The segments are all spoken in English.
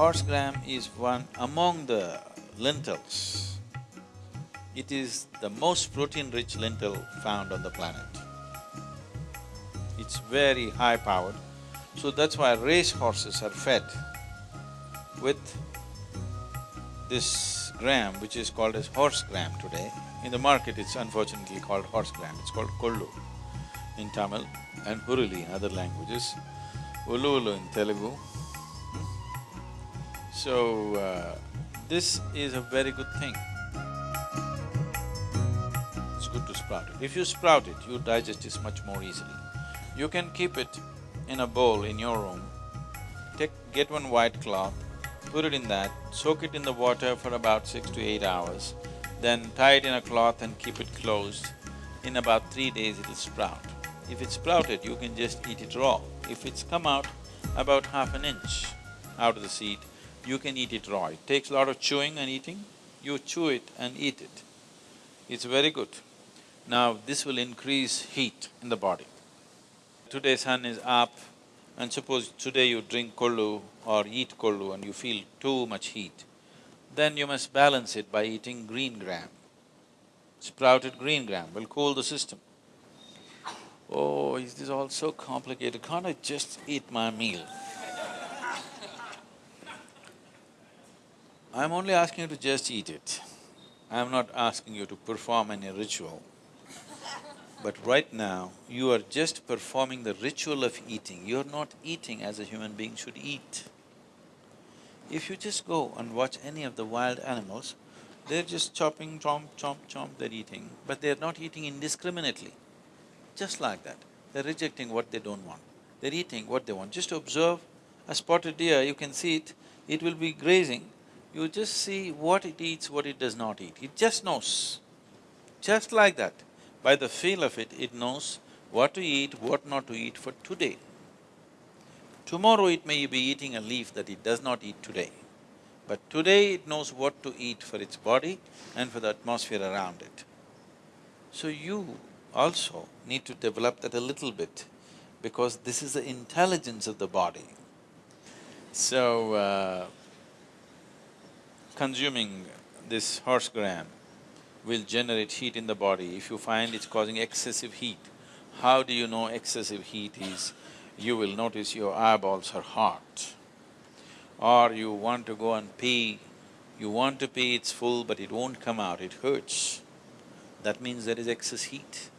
horse gram is one among the lentils. It is the most protein-rich lentil found on the planet. It's very high-powered, so that's why race horses are fed with this gram, which is called as horse gram today. In the market, it's unfortunately called horse gram, it's called kollu in Tamil and huruli in other languages, ulu ulu in Telugu. So, uh, this is a very good thing. It's good to sprout it. If you sprout it, you digest it much more easily. You can keep it in a bowl in your room, take… get one white cloth, put it in that, soak it in the water for about six to eight hours, then tie it in a cloth and keep it closed. In about three days it'll sprout. If it's sprouted, you can just eat it raw. If it's come out about half an inch out of the seed, you can eat it raw. It takes a lot of chewing and eating, you chew it and eat it. It's very good. Now, this will increase heat in the body. Today sun is up and suppose today you drink kollu or eat kollu and you feel too much heat, then you must balance it by eating green gram. Sprouted green gram will cool the system. Oh, is this all so complicated? Can't I just eat my meal? I'm only asking you to just eat it. I'm not asking you to perform any ritual. But right now, you are just performing the ritual of eating, you're not eating as a human being should eat. If you just go and watch any of the wild animals, they're just chopping, chomp, chomp, chomp, they're eating, but they're not eating indiscriminately. Just like that, they're rejecting what they don't want. They're eating what they want. Just observe a spotted deer, you can see it, it will be grazing, you just see what it eats, what it does not eat. It just knows. Just like that. By the feel of it, it knows what to eat, what not to eat for today. Tomorrow it may be eating a leaf that it does not eat today. But today it knows what to eat for its body and for the atmosphere around it. So you also need to develop that a little bit because this is the intelligence of the body. So, uh, consuming this horse gram will generate heat in the body. If you find it's causing excessive heat, how do you know excessive heat is? You will notice your eyeballs are hot. Or you want to go and pee, you want to pee, it's full but it won't come out, it hurts. That means there is excess heat.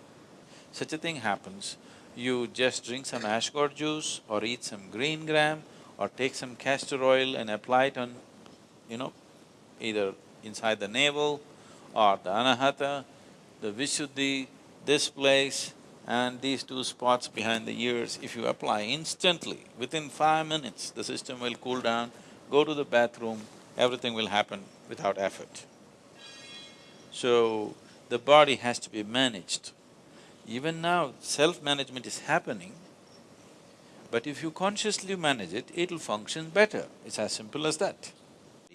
Such a thing happens, you just drink some ash gourd juice or eat some green gram or take some castor oil and apply it on, you know, either inside the navel or the anahata, the vishuddhi, this place and these two spots behind the ears, if you apply instantly, within five minutes, the system will cool down, go to the bathroom, everything will happen without effort. So, the body has to be managed. Even now, self-management is happening, but if you consciously manage it, it'll function better. It's as simple as that.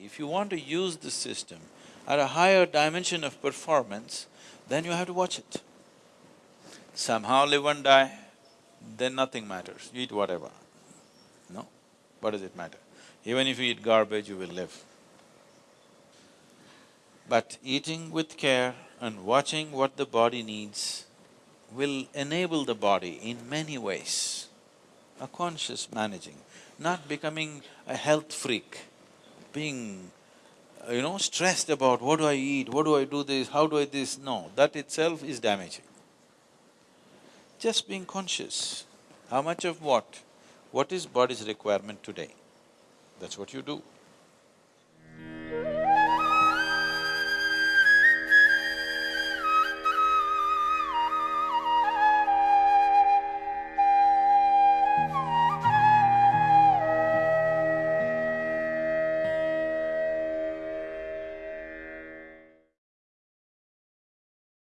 If you want to use this system at a higher dimension of performance, then you have to watch it. Somehow live and die, then nothing matters, you eat whatever. No, what does it matter? Even if you eat garbage, you will live. But eating with care and watching what the body needs will enable the body in many ways. A conscious managing, not becoming a health freak, being uh, you know, stressed about what do I eat, what do I do this, how do I this, no, that itself is damaging. Just being conscious, how much of what, what is body's requirement today, that's what you do.